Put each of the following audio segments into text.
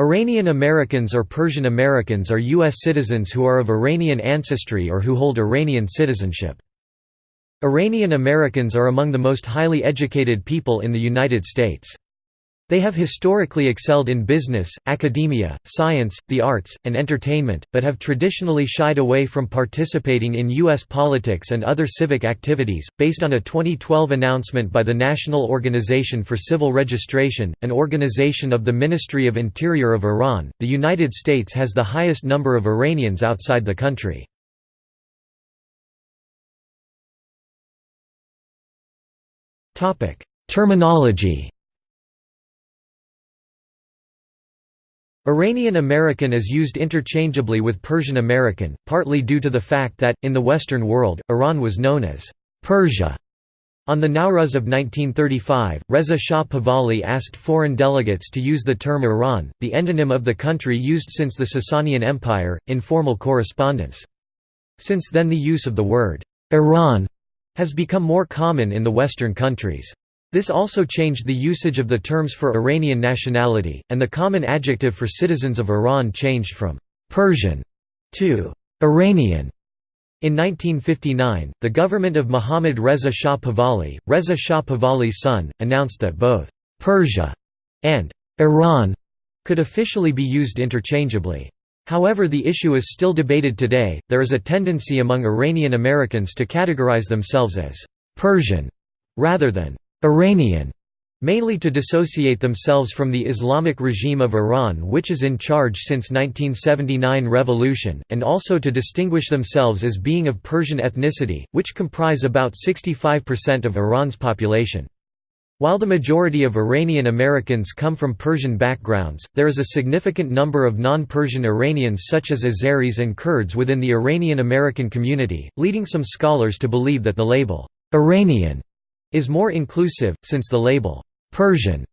Iranian Americans or Persian Americans are U.S. citizens who are of Iranian ancestry or who hold Iranian citizenship. Iranian Americans are among the most highly educated people in the United States. They have historically excelled in business, academia, science, the arts, and entertainment, but have traditionally shied away from participating in U.S. politics and other civic activities. Based on a 2012 announcement by the National Organization for Civil Registration, an organization of the Ministry of Interior of Iran, the United States has the highest number of Iranians outside the country. Terminology Iranian American is used interchangeably with Persian American, partly due to the fact that, in the Western world, Iran was known as Persia. On the Nowruz of 1935, Reza Shah Pahlavi asked foreign delegates to use the term Iran, the endonym of the country used since the Sasanian Empire, in formal correspondence. Since then the use of the word Iran has become more common in the Western countries. This also changed the usage of the terms for Iranian nationality, and the common adjective for citizens of Iran changed from «Persian» to «Iranian». In 1959, the government of Mohammad Reza Shah Pahlavi, Reza Shah Pahlavi's son, announced that both «Persia» and «Iran» could officially be used interchangeably. However the issue is still debated today, there is a tendency among Iranian Americans to categorize themselves as «Persian» rather than Iranian, mainly to dissociate themselves from the Islamic regime of Iran which is in charge since 1979 revolution, and also to distinguish themselves as being of Persian ethnicity, which comprise about 65% of Iran's population. While the majority of Iranian Americans come from Persian backgrounds, there is a significant number of non-Persian Iranians such as Azeris and Kurds within the Iranian American community, leading some scholars to believe that the label, "'Iranian' is more inclusive, since the label, "'Persian'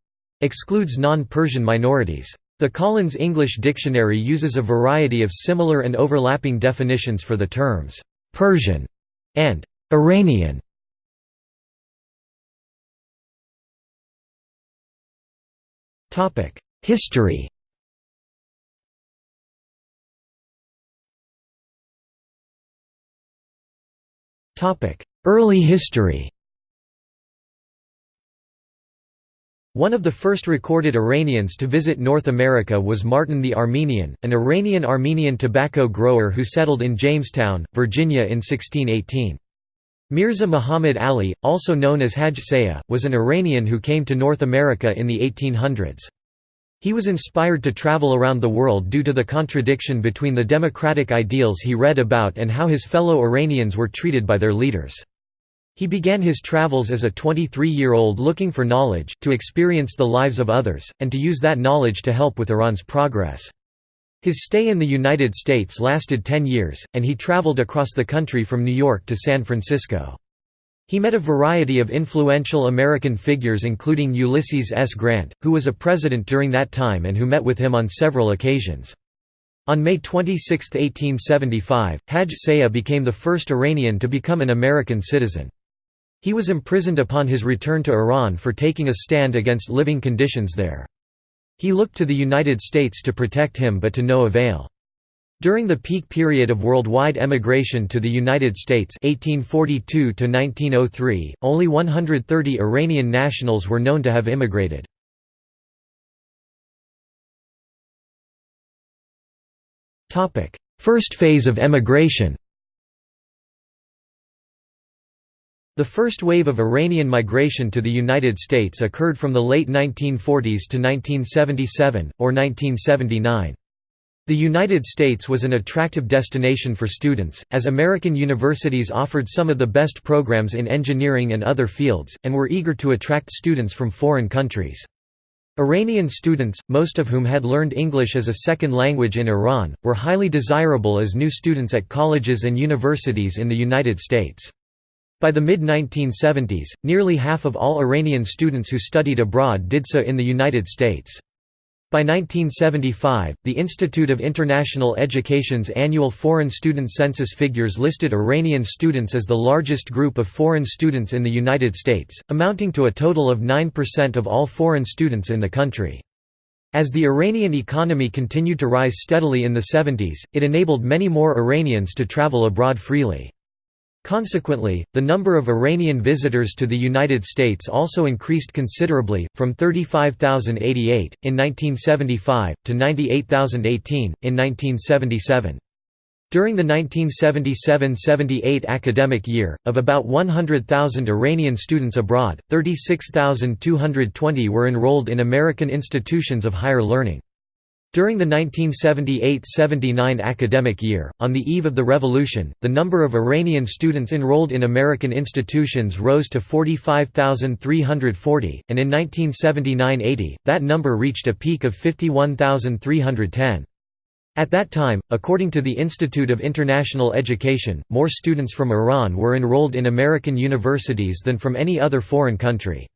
excludes non-Persian minorities. The Collins English Dictionary uses a variety of similar and overlapping definitions for the terms, "'Persian' and "'Iranian' History. Early history One of the first recorded Iranians to visit North America was Martin the Armenian, an Iranian-Armenian tobacco grower who settled in Jamestown, Virginia in 1618. Mirza Muhammad Ali, also known as Hajj Sayyah, was an Iranian who came to North America in the 1800s. He was inspired to travel around the world due to the contradiction between the democratic ideals he read about and how his fellow Iranians were treated by their leaders. He began his travels as a 23-year-old looking for knowledge, to experience the lives of others, and to use that knowledge to help with Iran's progress. His stay in the United States lasted 10 years, and he traveled across the country from New York to San Francisco. He met a variety of influential American figures including Ulysses S. Grant, who was a president during that time and who met with him on several occasions. On May 26, 1875, Hajj Sayyah became the first Iranian to become an American citizen. He was imprisoned upon his return to Iran for taking a stand against living conditions there. He looked to the United States to protect him but to no avail. During the peak period of worldwide emigration to the United States 1842 only 130 Iranian nationals were known to have immigrated. First phase of emigration The first wave of Iranian migration to the United States occurred from the late 1940s to 1977, or 1979. The United States was an attractive destination for students, as American universities offered some of the best programs in engineering and other fields, and were eager to attract students from foreign countries. Iranian students, most of whom had learned English as a second language in Iran, were highly desirable as new students at colleges and universities in the United States. By the mid-1970s, nearly half of all Iranian students who studied abroad did so in the United States. By 1975, the Institute of International Education's annual foreign student census figures listed Iranian students as the largest group of foreign students in the United States, amounting to a total of 9% of all foreign students in the country. As the Iranian economy continued to rise steadily in the 70s, it enabled many more Iranians to travel abroad freely. Consequently, the number of Iranian visitors to the United States also increased considerably, from 35,088, in 1975, to 98,018, in 1977. During the 1977–78 academic year, of about 100,000 Iranian students abroad, 36,220 were enrolled in American institutions of higher learning. During the 1978–79 academic year, on the eve of the revolution, the number of Iranian students enrolled in American institutions rose to 45,340, and in 1979–80, that number reached a peak of 51,310. At that time, according to the Institute of International Education, more students from Iran were enrolled in American universities than from any other foreign country.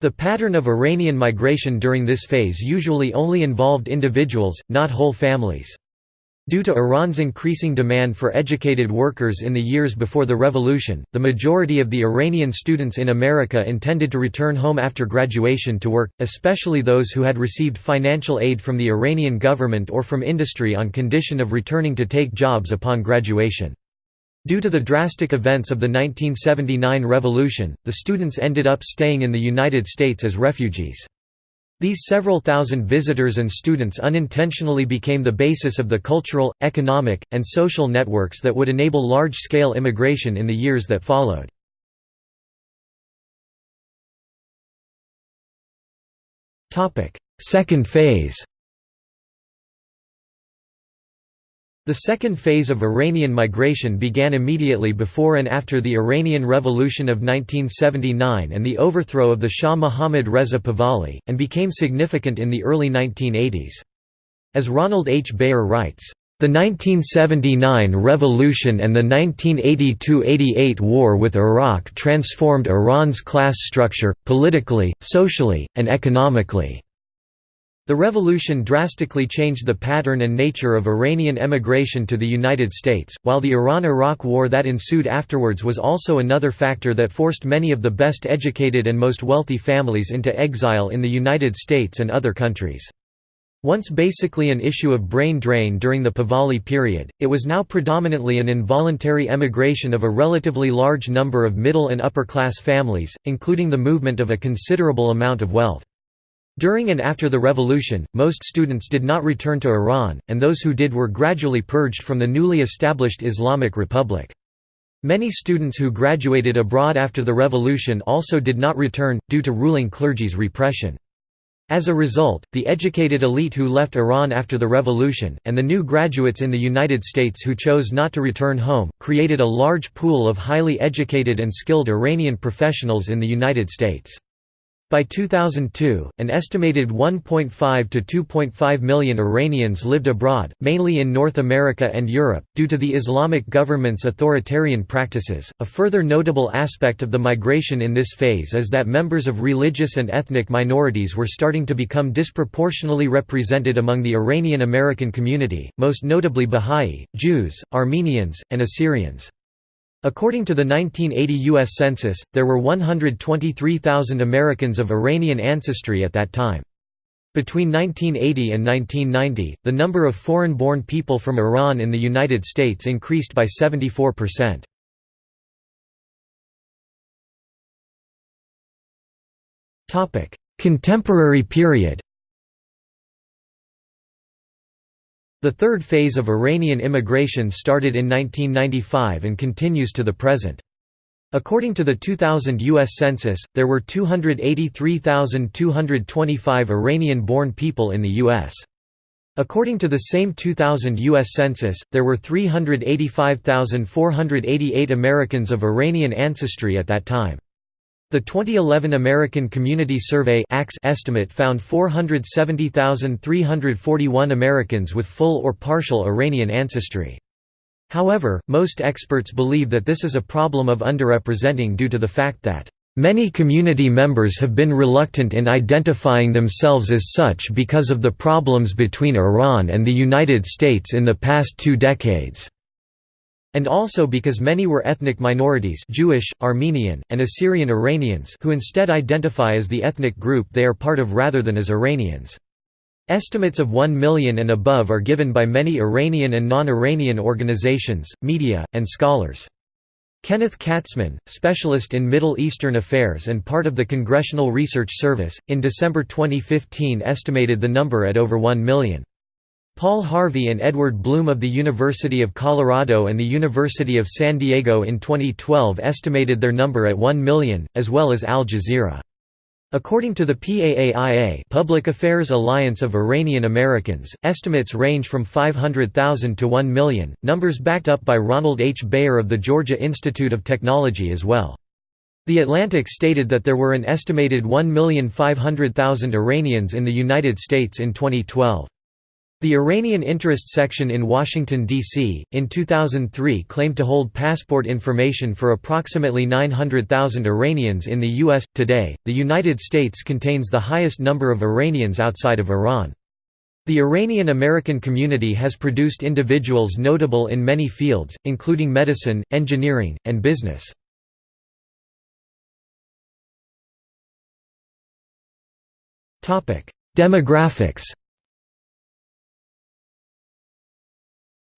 The pattern of Iranian migration during this phase usually only involved individuals, not whole families. Due to Iran's increasing demand for educated workers in the years before the revolution, the majority of the Iranian students in America intended to return home after graduation to work, especially those who had received financial aid from the Iranian government or from industry on condition of returning to take jobs upon graduation. Due to the drastic events of the 1979 revolution, the students ended up staying in the United States as refugees. These several thousand visitors and students unintentionally became the basis of the cultural, economic, and social networks that would enable large-scale immigration in the years that followed. Second phase The second phase of Iranian migration began immediately before and after the Iranian Revolution of 1979 and the overthrow of the Shah Mohammad Reza Pahlavi, and became significant in the early 1980s. As Ronald H. Bayor writes, the 1979 revolution and the 1982–88 war with Iraq transformed Iran's class structure, politically, socially, and economically. The revolution drastically changed the pattern and nature of Iranian emigration to the United States, while the Iran–Iraq war that ensued afterwards was also another factor that forced many of the best educated and most wealthy families into exile in the United States and other countries. Once basically an issue of brain drain during the Pahlavi period, it was now predominantly an involuntary emigration of a relatively large number of middle and upper-class families, including the movement of a considerable amount of wealth. During and after the revolution, most students did not return to Iran, and those who did were gradually purged from the newly established Islamic Republic. Many students who graduated abroad after the revolution also did not return, due to ruling clergy's repression. As a result, the educated elite who left Iran after the revolution, and the new graduates in the United States who chose not to return home, created a large pool of highly educated and skilled Iranian professionals in the United States. By 2002, an estimated 1.5 to 2.5 million Iranians lived abroad, mainly in North America and Europe, due to the Islamic government's authoritarian practices. A further notable aspect of the migration in this phase is that members of religious and ethnic minorities were starting to become disproportionately represented among the Iranian American community, most notably Bahá'í, Jews, Armenians, and Assyrians. According to the 1980 U.S. Census, there were 123,000 Americans of Iranian ancestry at that time. Between 1980 and 1990, the number of foreign-born people from Iran in the United States increased by 74%. Contemporary period The third phase of Iranian immigration started in 1995 and continues to the present. According to the 2000 U.S. Census, there were 283,225 Iranian-born people in the U.S. According to the same 2000 U.S. Census, there were 385,488 Americans of Iranian ancestry at that time. The 2011 American Community Survey estimate found 470,341 Americans with full or partial Iranian ancestry. However, most experts believe that this is a problem of underrepresenting due to the fact that Many community members have been reluctant in identifying themselves as such because of the problems between Iran and the United States in the past two decades. And also because many were ethnic minorities Jewish, Armenian, and Assyrian Iranians who instead identify as the ethnic group they are part of rather than as Iranians. Estimates of 1 million and above are given by many Iranian and non-Iranian organizations, media, and scholars. Kenneth Katzman, specialist in Middle Eastern affairs and part of the Congressional Research Service, in December 2015 estimated the number at over 1 million. Paul Harvey and Edward Blum of the University of Colorado and the University of San Diego in 2012 estimated their number at 1 million, as well as Al Jazeera. According to the PAAIA Public Affairs Alliance of Iranian Americans, estimates range from 500,000 to 1 million, numbers backed up by Ronald H. Bayor of the Georgia Institute of Technology as well. The Atlantic stated that there were an estimated 1,500,000 Iranians in the United States in 2012. The Iranian Interest Section in Washington, D.C., in 2003 claimed to hold passport information for approximately 900,000 Iranians in the U.S. Today, the United States contains the highest number of Iranians outside of Iran. The Iranian American community has produced individuals notable in many fields, including medicine, engineering, and business. Demographics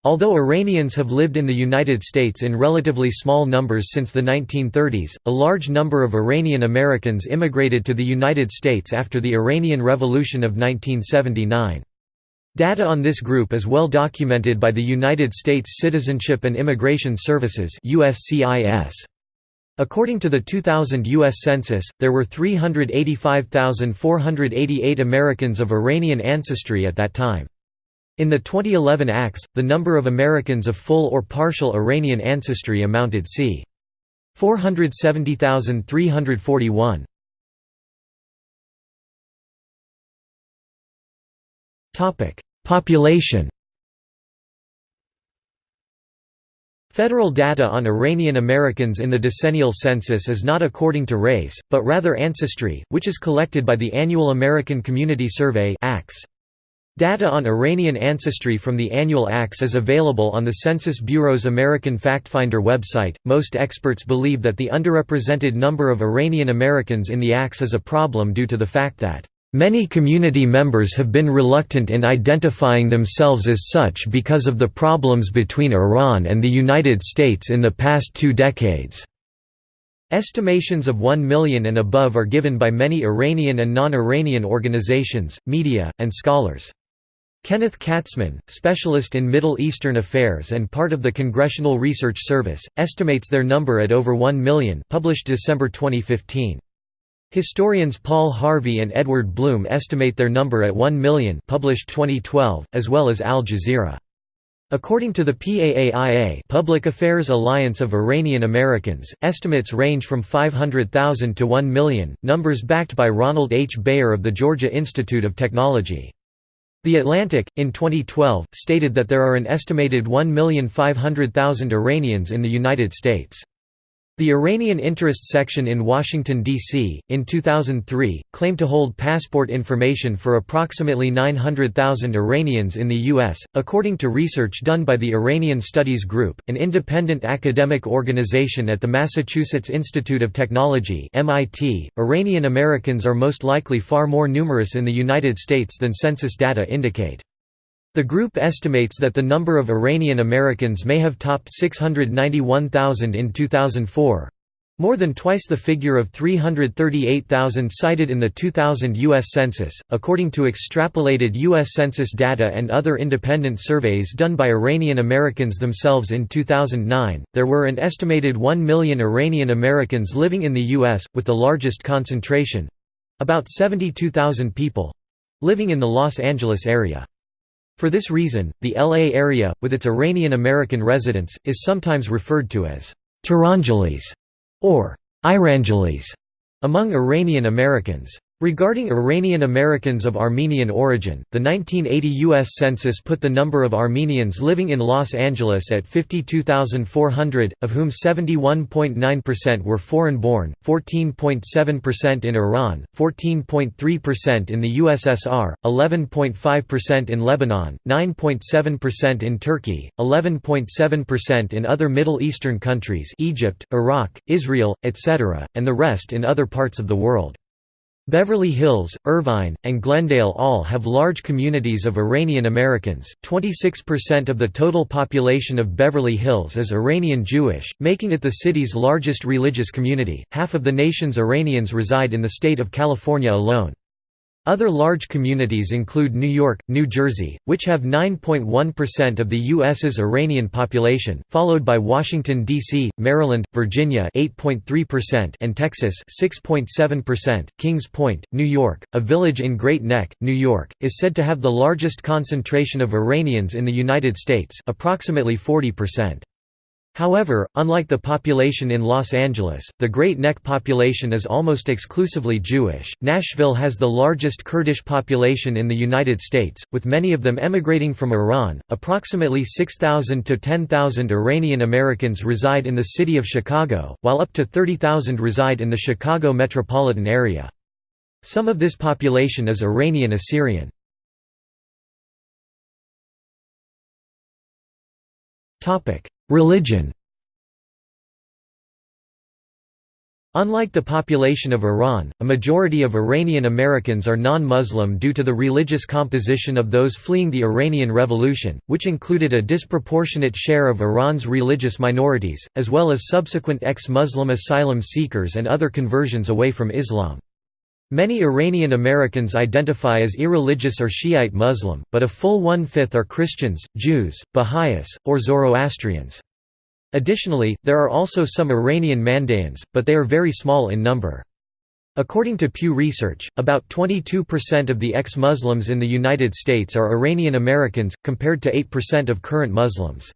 Although Iranians have lived in the United States in relatively small numbers since the 1930s, a large number of Iranian Americans immigrated to the United States after the Iranian Revolution of 1979. Data on this group is well documented by the United States Citizenship and Immigration Services USCIS. According to the 2000 U.S. Census, there were 385,488 Americans of Iranian ancestry at that time. In the 2011 ACS, the number of Americans of full or partial Iranian ancestry amounted c. 470,341. Population Federal data on Iranian Americans in the decennial census is not according to race, but rather ancestry, which is collected by the annual American Community Survey ACS. Data on Iranian ancestry from the annual ACS is available on the Census Bureau's American FactFinder website. Most experts believe that the underrepresented number of Iranian Americans in the ACS is a problem due to the fact that Many community members have been reluctant in identifying themselves as such because of the problems between Iran and the United States in the past two decades. Estimations of 1 million and above are given by many Iranian and non-Iranian organizations, media, and scholars. Kenneth Katzman, specialist in Middle Eastern affairs and part of the Congressional Research Service, estimates their number at over 1 million published December 2015. Historians Paul Harvey and Edward Blum estimate their number at 1 million published 2012, as well as Al Jazeera. According to the PAAIA Public Affairs Alliance of Iranian Americans, estimates range from 500,000 to 1 million, numbers backed by Ronald H. Bayor of the Georgia Institute of Technology. The Atlantic, in 2012, stated that there are an estimated 1,500,000 Iranians in the United States. The Iranian Interest Section in Washington, D.C., in 2003, claimed to hold passport information for approximately 900,000 Iranians in the U.S., according to research done by the Iranian Studies Group, an independent academic organization at the Massachusetts Institute of Technology MIT. .Iranian Americans are most likely far more numerous in the United States than census data indicate. The group estimates that the number of Iranian Americans may have topped 691,000 in 2004 more than twice the figure of 338,000 cited in the 2000 U.S. Census. According to extrapolated U.S. Census data and other independent surveys done by Iranian Americans themselves in 2009, there were an estimated 1 million Iranian Americans living in the U.S., with the largest concentration about 72,000 people living in the Los Angeles area. For this reason, the LA area, with its Iranian American residents, is sometimes referred to as Tehrangeles or Irangeles among Iranian Americans. Regarding Iranian Americans of Armenian origin, the 1980 U.S. Census put the number of Armenians living in Los Angeles at 52,400, of whom 71.9% were foreign-born, 14.7% in Iran, 14.3% in the USSR, 11.5% in Lebanon, 9.7% in Turkey, 11.7% in other Middle Eastern countries Egypt, Iraq, Israel, etc., and the rest in other parts of the world. Beverly Hills, Irvine, and Glendale all have large communities of Iranian Americans. 26% of the total population of Beverly Hills is Iranian Jewish, making it the city's largest religious community. Half of the nation's Iranians reside in the state of California alone. Other large communities include New York, New Jersey, which have 9.1% of the U.S.'s Iranian population, followed by Washington, D.C., Maryland, Virginia 8.3% and Texas 6.7%. Kings Point, New York, a village in Great Neck, New York, is said to have the largest concentration of Iranians in the United States approximately 40%. However, unlike the population in Los Angeles, the Great Neck population is almost exclusively Jewish. Nashville has the largest Kurdish population in the United States, with many of them emigrating from Iran. Approximately 6,000 to 10,000 Iranian Americans reside in the city of Chicago, while up to 30,000 reside in the Chicago metropolitan area. Some of this population is Iranian Assyrian. Topic: Religion Unlike the population of Iran, a majority of Iranian Americans are non-Muslim due to the religious composition of those fleeing the Iranian Revolution, which included a disproportionate share of Iran's religious minorities, as well as subsequent ex-Muslim asylum seekers and other conversions away from Islam. Many Iranian Americans identify as irreligious or Shiite Muslim, but a full one-fifth are Christians, Jews, Baha'is, or Zoroastrians. Additionally, there are also some Iranian Mandaeans, but they are very small in number. According to Pew Research, about 22% of the ex-Muslims in the United States are Iranian Americans, compared to 8% of current Muslims.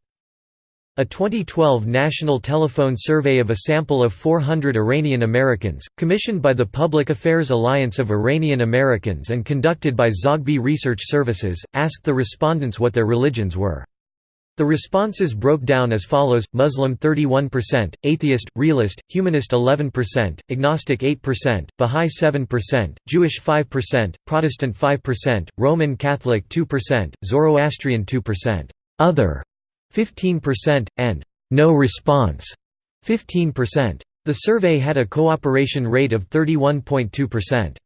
A 2012 National Telephone Survey of a sample of 400 Iranian Americans, commissioned by the Public Affairs Alliance of Iranian Americans and conducted by Zogby Research Services, asked the respondents what their religions were. The responses broke down as follows, Muslim 31%, Atheist, Realist, Humanist 11%, Agnostic 8%, Bahá'í 7%, Jewish 5%, Protestant 5%, Roman Catholic 2%, Zoroastrian 2%, Other 15%, and no response 15%. The survey had a cooperation rate of 31.2%.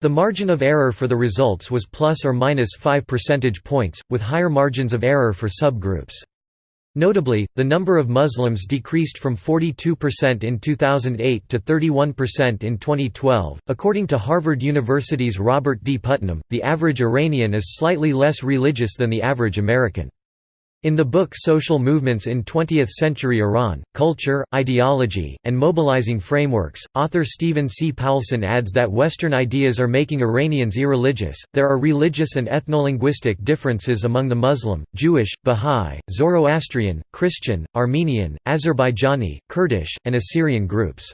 The margin of error for the results was plus or minus 5 percentage points, with higher margins of error for subgroups. Notably, the number of Muslims decreased from 42% in 2008 to 31% in 2012. According to Harvard University's Robert D. Putnam, the average Iranian is slightly less religious than the average American. In the book Social Movements in Twentieth-Century Iran, Culture, Ideology, and Mobilizing Frameworks, author Stephen C. Poulson adds that Western ideas are making Iranians irreligious. There are religious and ethnolinguistic differences among the Muslim, Jewish, Bahá'í, Zoroastrian, Christian, Armenian, Azerbaijani, Kurdish, and Assyrian groups.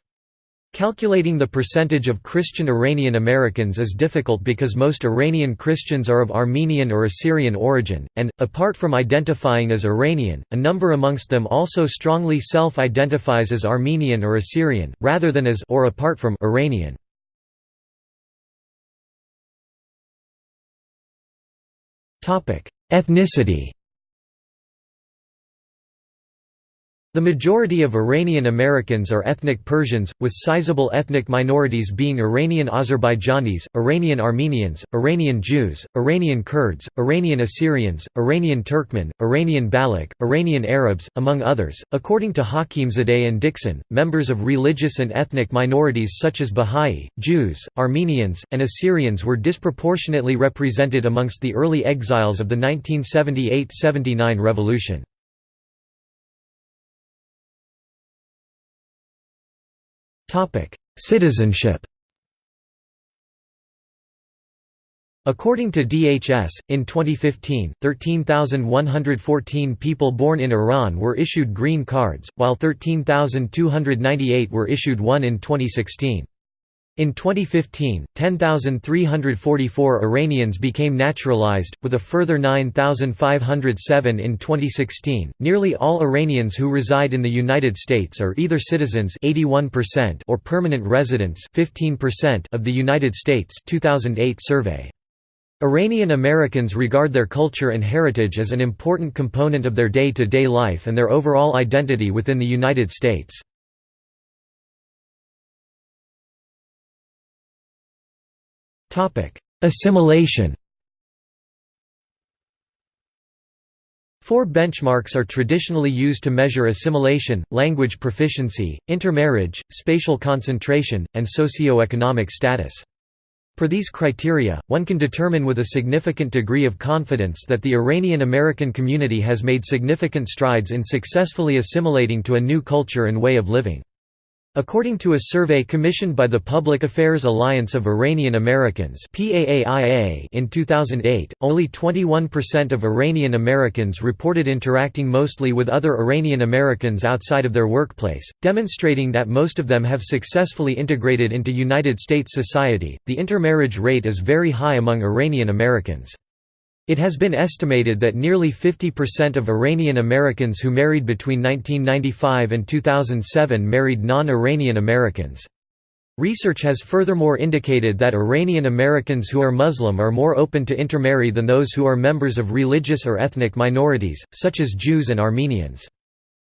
Calculating the percentage of Christian Iranian Americans is difficult because most Iranian Christians are of Armenian or Assyrian origin, and, apart from identifying as Iranian, a number amongst them also strongly self-identifies as Armenian or Assyrian, rather than as or apart from Iranian. Ethnicity The majority of Iranian Americans are ethnic Persians, with sizable ethnic minorities being Iranian Azerbaijanis, Iranian Armenians, Iranian Jews, Iranian Kurds, Iranian Assyrians, Iranian Turkmen, Iranian Baloch, Iranian Arabs, among others. According to Hakimzadeh and Dixon, members of religious and ethnic minorities such as Baha'i, Jews, Armenians, and Assyrians were disproportionately represented amongst the early exiles of the 1978–79 revolution. Citizenship According to DHS, in 2015, 13,114 people born in Iran were issued green cards, while 13,298 were issued one in 2016. In 2015, 10,344 Iranians became naturalized, with a further 9,507 in 2016. Nearly all Iranians who reside in the United States are either citizens 81% or permanent residents 15% of the United States 2008 survey. Iranian Americans regard their culture and heritage as an important component of their day-to-day -day life and their overall identity within the United States. Assimilation Four benchmarks are traditionally used to measure assimilation, language proficiency, intermarriage, spatial concentration, and socio-economic status. Per these criteria, one can determine with a significant degree of confidence that the Iranian American community has made significant strides in successfully assimilating to a new culture and way of living. According to a survey commissioned by the Public Affairs Alliance of Iranian Americans in 2008, only 21% of Iranian Americans reported interacting mostly with other Iranian Americans outside of their workplace, demonstrating that most of them have successfully integrated into United States society. The intermarriage rate is very high among Iranian Americans. It has been estimated that nearly 50% of Iranian Americans who married between 1995 and 2007 married non-Iranian Americans. Research has furthermore indicated that Iranian Americans who are Muslim are more open to intermarry than those who are members of religious or ethnic minorities, such as Jews and Armenians.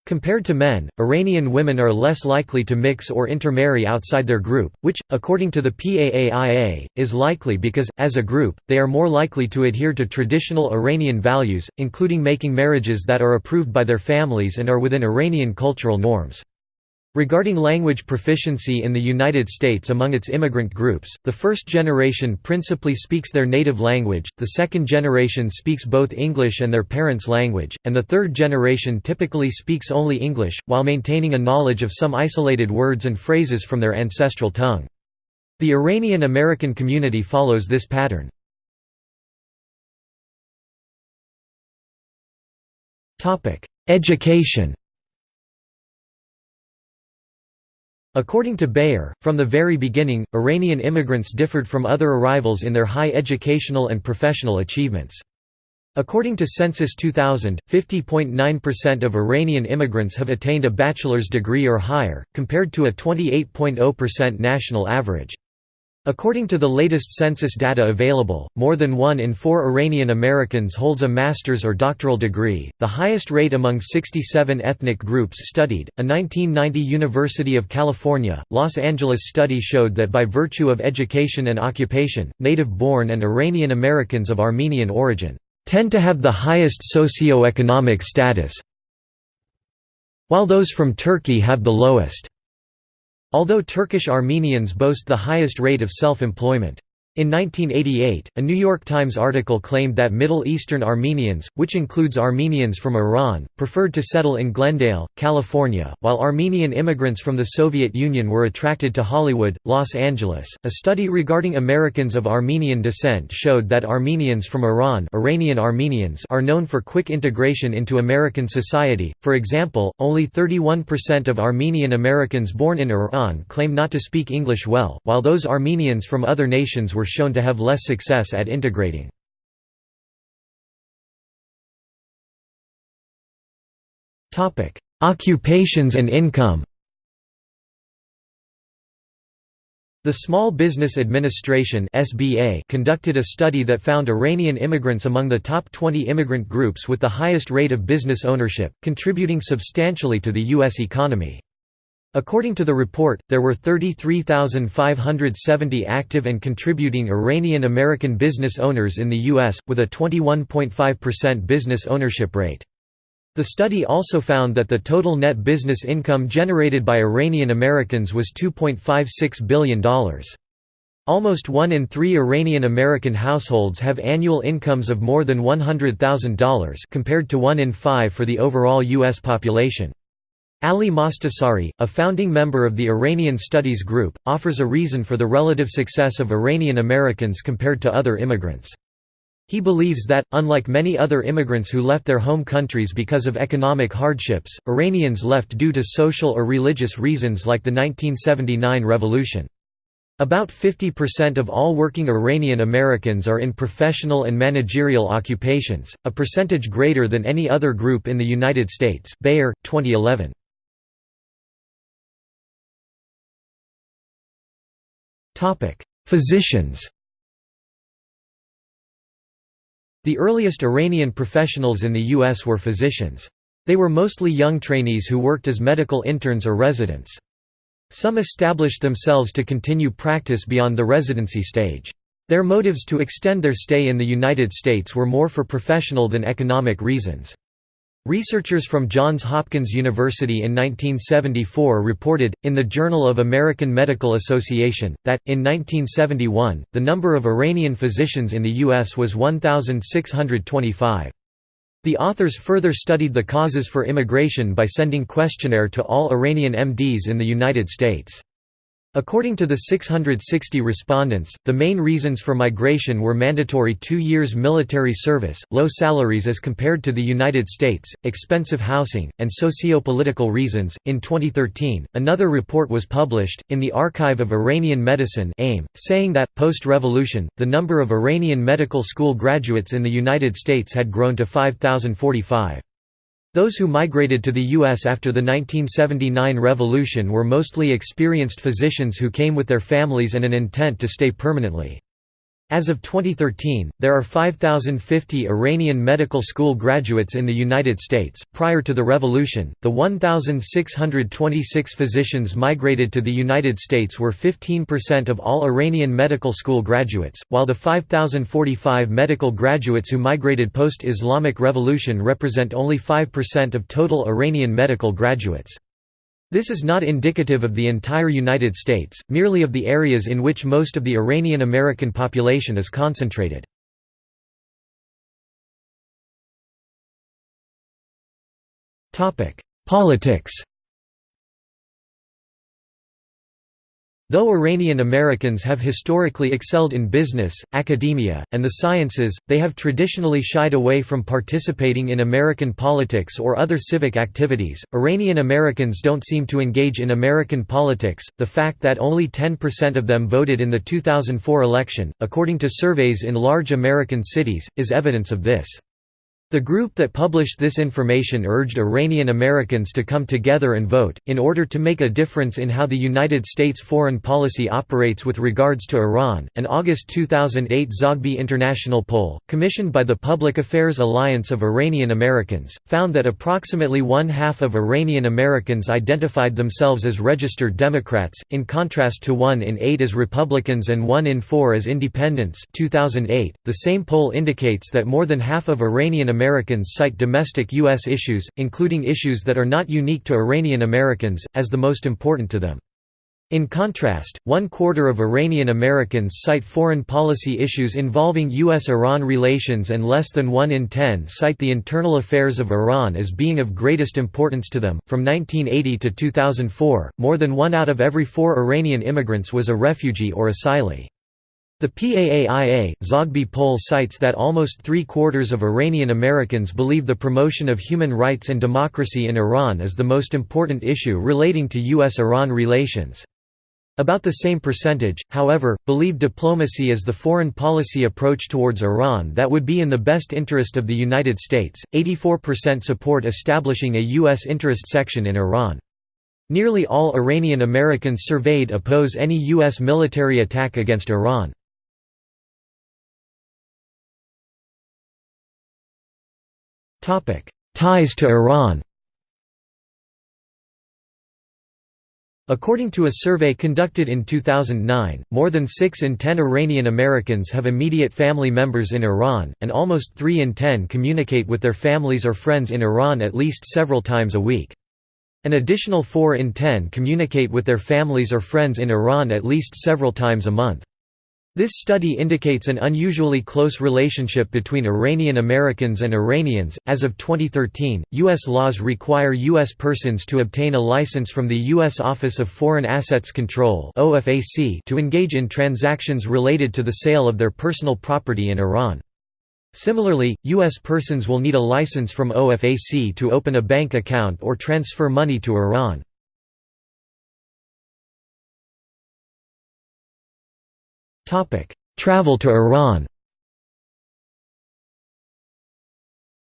Compared to men, Iranian women are less likely to mix or intermarry outside their group, which, according to the PAAIA, is likely because, as a group, they are more likely to adhere to traditional Iranian values, including making marriages that are approved by their families and are within Iranian cultural norms. Regarding language proficiency in the United States among its immigrant groups, the first generation principally speaks their native language, the second generation speaks both English and their parents' language, and the third generation typically speaks only English, while maintaining a knowledge of some isolated words and phrases from their ancestral tongue. The Iranian American community follows this pattern. Education According to Bayor, from the very beginning, Iranian immigrants differed from other arrivals in their high educational and professional achievements. According to Census 2000, 50.9% of Iranian immigrants have attained a bachelor's degree or higher, compared to a 28.0% national average. According to the latest census data available, more than one in four Iranian Americans holds a master's or doctoral degree, the highest rate among 67 ethnic groups studied. A 1990 University of California, Los Angeles study showed that by virtue of education and occupation, native born and Iranian Americans of Armenian origin tend to have the highest socio-economic status, while those from Turkey have the lowest. Although Turkish Armenians boast the highest rate of self-employment. In 1988, a New York Times article claimed that Middle Eastern Armenians, which includes Armenians from Iran, preferred to settle in Glendale, California, while Armenian immigrants from the Soviet Union were attracted to Hollywood, Los Angeles. A study regarding Americans of Armenian descent showed that Armenians from Iran, Iranian Armenians are known for quick integration into American society. For example, only 31% of Armenian Americans born in Iran claim not to speak English well, while those Armenians from other nations were shown to have less success at integrating. Occupations and income The Small Business Administration conducted a study that found Iranian immigrants among the top 20 immigrant groups with the highest rate of business ownership, contributing substantially to the US economy. According to the report, there were 33,570 active and contributing Iranian American business owners in the U.S., with a 21.5% business ownership rate. The study also found that the total net business income generated by Iranian Americans was $2.56 billion. Almost one in three Iranian American households have annual incomes of more than $100,000 compared to one in five for the overall U.S. population. Ali Mostashari, a founding member of the Iranian Studies Group, offers a reason for the relative success of Iranian Americans compared to other immigrants. He believes that, unlike many other immigrants who left their home countries because of economic hardships, Iranians left due to social or religious reasons like the 1979 revolution. About 50% of all working Iranian Americans are in professional and managerial occupations, a percentage greater than any other group in the United States Bayor, 2011. Physicians The earliest Iranian professionals in the U.S. were physicians. They were mostly young trainees who worked as medical interns or residents. Some established themselves to continue practice beyond the residency stage. Their motives to extend their stay in the United States were more for professional than economic reasons. Researchers from Johns Hopkins University in 1974 reported, in the Journal of American Medical Association, that, in 1971, the number of Iranian physicians in the U.S. was 1,625. The authors further studied the causes for immigration by sending questionnaire to all Iranian MDs in the United States. According to the 660 respondents, the main reasons for migration were mandatory two years military service, low salaries as compared to the United States, expensive housing, and socio-political reasons. In 2013, another report was published, in the Archive of Iranian Medicine AIM, saying that, post-revolution, the number of Iranian medical school graduates in the United States had grown to 5,045. Those who migrated to the U.S. after the 1979 revolution were mostly experienced physicians who came with their families and an intent to stay permanently. As of 2013, there are 5,050 Iranian medical school graduates in the United States. Prior to the revolution, the 1,626 physicians migrated to the United States were 15% of all Iranian medical school graduates, while the 5,045 medical graduates who migrated post Islamic Revolution represent only 5% of total Iranian medical graduates. This is not indicative of the entire United States, merely of the areas in which most of the Iranian American population is concentrated. Politics Though Iranian Americans have historically excelled in business, academia, and the sciences, they have traditionally shied away from participating in American politics or other civic activities. Iranian Americans don't seem to engage in American politics. The fact that only 10% of them voted in the 2004 election, according to surveys in large American cities, is evidence of this. The group that published this information urged Iranian Americans to come together and vote, in order to make a difference in how the United States foreign policy operates with regards to Iran. An August 2008 Zogby International poll, commissioned by the Public Affairs Alliance of Iranian Americans, found that approximately one half of Iranian Americans identified themselves as registered Democrats, in contrast to one in eight as Republicans and one in four as Independents. 2008. The same poll indicates that more than half of Iranian Americans cite domestic U.S. issues, including issues that are not unique to Iranian Americans, as the most important to them. In contrast, one quarter of Iranian Americans cite foreign policy issues involving U.S.-Iran relations and less than 1 in 10 cite the internal affairs of Iran as being of greatest importance to them. From 1980 to 2004, more than one out of every four Iranian immigrants was a refugee or asylee. The PAAIA, Zogby poll cites that almost three-quarters of Iranian Americans believe the promotion of human rights and democracy in Iran is the most important issue relating to U.S.-Iran relations. About the same percentage, however, believe diplomacy is the foreign policy approach towards Iran that would be in the best interest of the United States. 84% support establishing a U.S. interest section in Iran. Nearly all Iranian Americans surveyed oppose any U.S. military attack against Iran. Ties to Iran According to a survey conducted in 2009, more than 6 in 10 Iranian Americans have immediate family members in Iran, and almost 3 in 10 communicate with their families or friends in Iran at least several times a week. An additional 4 in 10 communicate with their families or friends in Iran at least several times a month. This study indicates an unusually close relationship between Iranian Americans and Iranians. As of 2013, U.S. laws require U.S. persons to obtain a license from the U.S. Office of Foreign Assets Control to engage in transactions related to the sale of their personal property in Iran. Similarly, U.S. persons will need a license from OFAC to open a bank account or transfer money to Iran. Topic: Travel to Iran.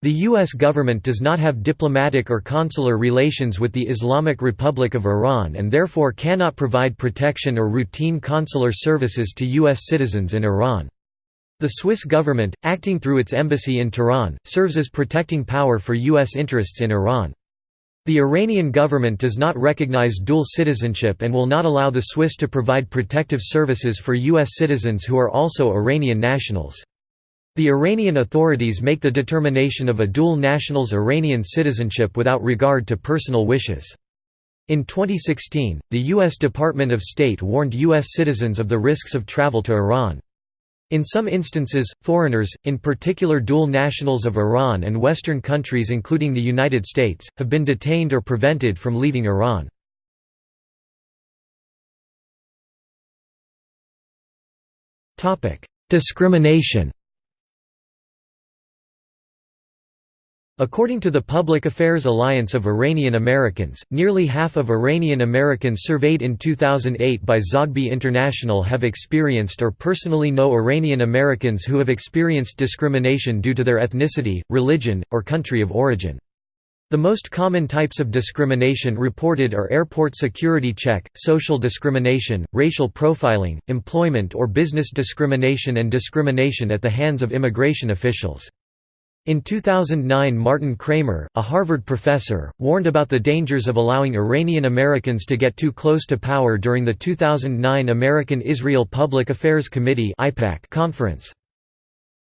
The U.S. government does not have diplomatic or consular relations with the Islamic Republic of Iran and therefore cannot provide protection or routine consular services to U.S. citizens in Iran. The Swiss government, acting through its embassy in Tehran, serves as protecting power for U.S. interests in Iran. The Iranian government does not recognize dual citizenship and will not allow the Swiss to provide protective services for U.S. citizens who are also Iranian nationals. The Iranian authorities make the determination of a dual national's Iranian citizenship without regard to personal wishes. In 2016, the U.S. Department of State warned U.S. citizens of the risks of travel to Iran. In some instances, foreigners, in particular dual nationals of Iran and Western countries including the United States, have been detained or prevented from leaving Iran. Discrimination According to the Public Affairs Alliance of Iranian Americans, nearly half of Iranian Americans surveyed in 2008 by Zogby International have experienced or personally know Iranian Americans who have experienced discrimination due to their ethnicity, religion, or country of origin. The most common types of discrimination reported are airport security check, social discrimination, racial profiling, employment or business discrimination and discrimination at the hands of immigration officials. In 2009 Martin Kramer, a Harvard professor, warned about the dangers of allowing Iranian Americans to get too close to power during the 2009 American-Israel Public Affairs Committee conference.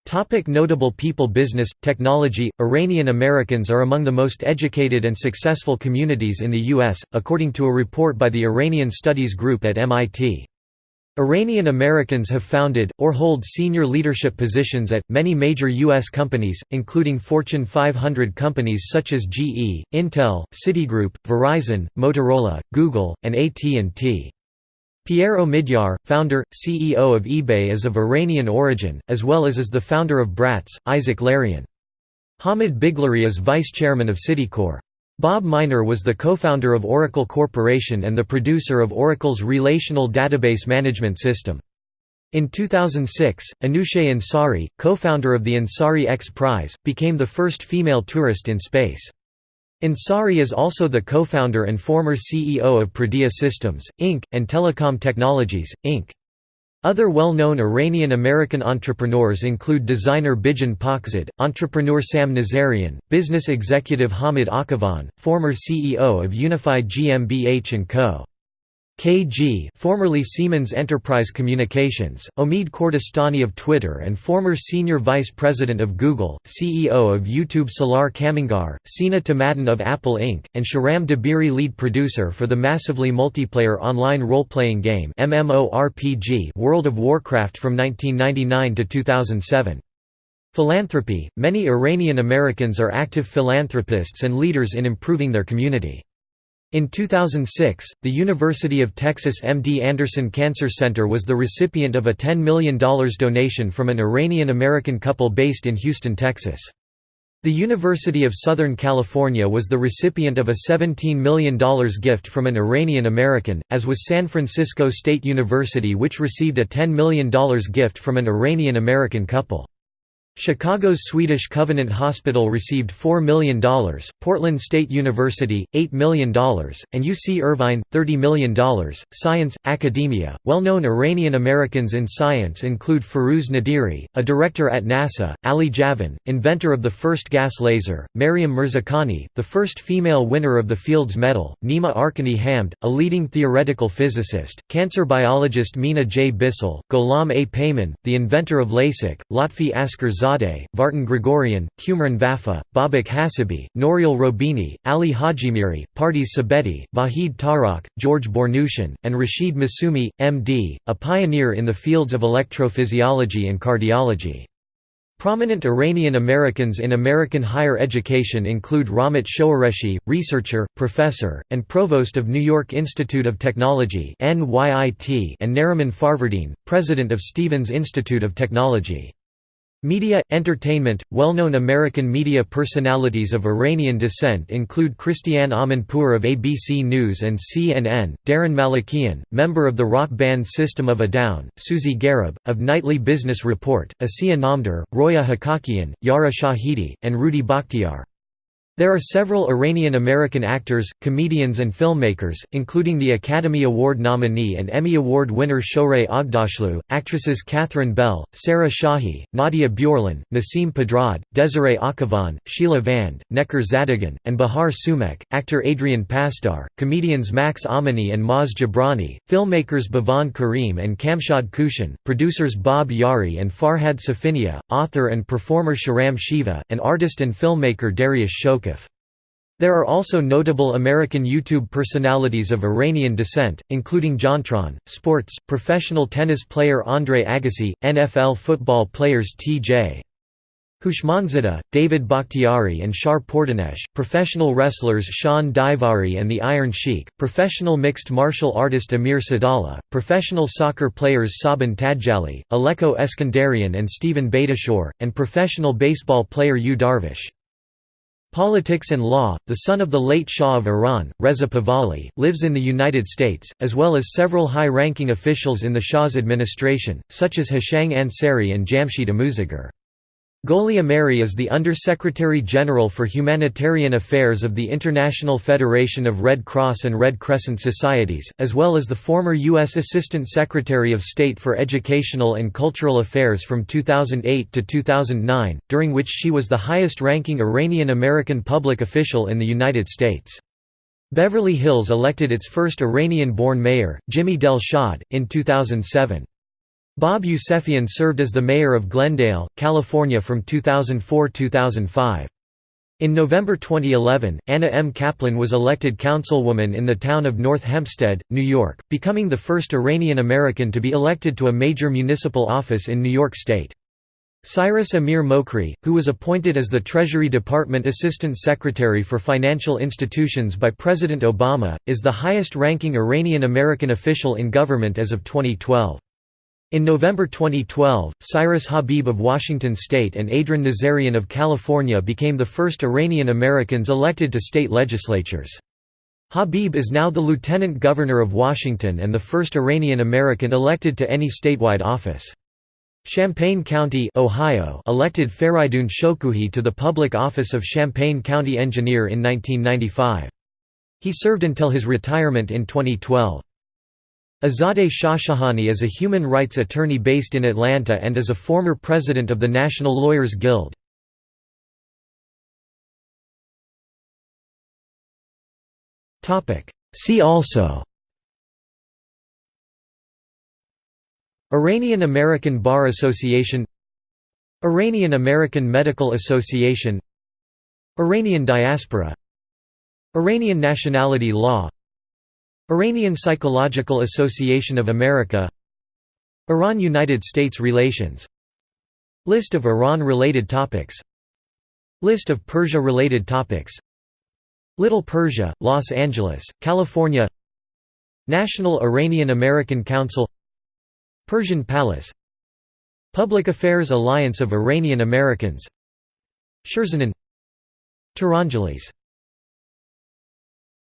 Topic notable people Business, technology Iranian Americans are among the most educated and successful communities in the U.S., according to a report by the Iranian Studies Group at MIT. Iranian Americans have founded, or hold senior leadership positions at, many major U.S. companies, including Fortune 500 companies such as GE, Intel, Citigroup, Verizon, Motorola, Google, and AT&T. Pierre Omidyar, founder, CEO of eBay is of Iranian origin, as well as is the founder of Bratz, Isaac Larian. Hamid Biglari is vice chairman of Citicorp. Bob Miner was the co-founder of Oracle Corporation and the producer of Oracle's relational database management system. In 2006, Anousheh Ansari, co-founder of the Ansari X Prize, became the first female tourist in space. Ansari is also the co-founder and former CEO of Prodea Systems, Inc., and Telecom Technologies, Inc. Other well-known Iranian-American entrepreneurs include designer Bijan Pakzad, entrepreneur Sam Nazarian, business executive Hamid Akhavan, former CEO of Unified GmbH & Co. KG formerly Siemens Enterprise Communications, Omid Kordestani of Twitter and former Senior Vice President of Google, CEO of YouTube Salar Kamangar, Sina Tamaddon of Apple Inc., and Sharam Dabiri lead producer for the massively multiplayer online role-playing game MMORPG World of Warcraft from 1999 to 2007. Philanthropy – Many Iranian Americans are active philanthropists and leaders in improving their community. In 2006, the University of Texas MD Anderson Cancer Center was the recipient of a $10 million donation from an Iranian-American couple based in Houston, Texas. The University of Southern California was the recipient of a $17 million gift from an Iranian American, as was San Francisco State University which received a $10 million gift from an Iranian American couple. Chicago's Swedish Covenant Hospital received $4 million, Portland State University, $8 million, and UC Irvine, $30 million. Science, academia. Well known Iranian Americans in science include Firuz Naderi, a director at NASA, Ali Javan, inventor of the first gas laser, Maryam Mirzakhani, the first female winner of the Fields Medal, Nima Arkani Hamed, a leading theoretical physicist, cancer biologist Mina J. Bissell, Gholam A. Peyman, the inventor of LASIK, Lotfi Asker Zadeh, Vartan Gregorian, Cumrun Vafa, Babak Hassibi, Nouriel Roubini, Ali Hajimiri, Pardis Sabeti, Vahid Tarokh, George Bornushian, and Rashid Massumi, M.D., a pioneer in the fields of electrophysiology and cardiology. Prominent Iranian Americans in American higher education include Rahmat Shoureshi, researcher, professor, and provost of New York Institute of Technology and Nariman Farvardin, president of Stevens Institute of Technology. Media, entertainment Well-known American media personalities of Iranian descent include Christiane Amanpour of ABC News and CNN, Daron Malakian, member of the rock band System of a Down, Susie Gharib, of Nightly Business Report, Asiya Namdar, Roya Hakakian, Yara Shahidi, and Rudi Bakhtiar. There are several Iranian-American actors, comedians and filmmakers, including the Academy Award nominee and Emmy Award winner Shohreh Aghdashloo, actresses Catherine Bell, Sarah Shahi, Nadia Bjorlin, Nasim Pedrad, Desiree Akhavan, Sheila Vand, Necar Zadegan, and Bahar Soomekh, actor Adrian Pasdar, comedians Max Amini and Maz Jobrani, filmmakers Bhavan Karim and Kamshad Kooshan, producers Bob Yari and Farhad Safinia, author and performer Sharam Shiva, and artist and filmmaker Darius Shok there are also notable American YouTube personalities of Iranian descent, including JonTron, sports, professional tennis player Andre Agassi, NFL football players T.J. Houshmandzadeh, David Bakhtiari and Shar Pourdanesh, professional wrestlers Shawn Daivari and the Iron Sheik, professional mixed martial artist Amir Sadollah, professional soccer players Sabin Tadjali, Alecko Eskandarian and Steven Beitashour, and professional baseball player Yu Darvish. Politics and Law, the son of the late Shah of Iran, Reza Pahlavi, lives in the United States, as well as several high-ranking officials in the Shah's administration, such as Hushang Ansary and Jamshid Amouzegar. Goli Ameri is the Under-Secretary General for Humanitarian Affairs of the International Federation of Red Cross and Red Crescent Societies, as well as the former U.S. Assistant Secretary of State for Educational and Cultural Affairs from 2008 to 2009, during which she was the highest-ranking Iranian-American public official in the United States. Beverly Hills elected its first Iranian-born mayor, Jimmy Delshad, in 2007. Bob Yousefian served as the mayor of Glendale, California from 2004–2005. In November 2011, Anna M. Kaplan was elected councilwoman in the town of North Hempstead, New York, becoming the first Iranian American to be elected to a major municipal office in New York State. Cyrus Amir Mokri, who was appointed as the Treasury Department Assistant Secretary for Financial Institutions by President Obama, is the highest-ranking Iranian American official in government as of 2012. In November 2012, Cyrus Habib of Washington state and Adrin Nazarian of California became the first Iranian Americans elected to state legislatures. Habib is now the Lieutenant Governor of Washington and the first Iranian American elected to any statewide office. Champaign County Ohio elected Feridun Shokouhi to the public office of Champaign County Engineer in 1995. He served until his retirement in 2012. Azadeh Shahshahani is a human rights attorney based in Atlanta and is a former president of the National Lawyers Guild. See also Iranian American Bar Association Iranian American Medical Association Iranian diaspora Iranian nationality law Iranian Psychological Association of America Iran–United States relations. List of Iran-related topics. List of Persia-related topics. Little Persia, Los Angeles, California. National Iranian American Council. Persian Palace. Public Affairs Alliance of Iranian Americans. Sherzanin Tehrangeles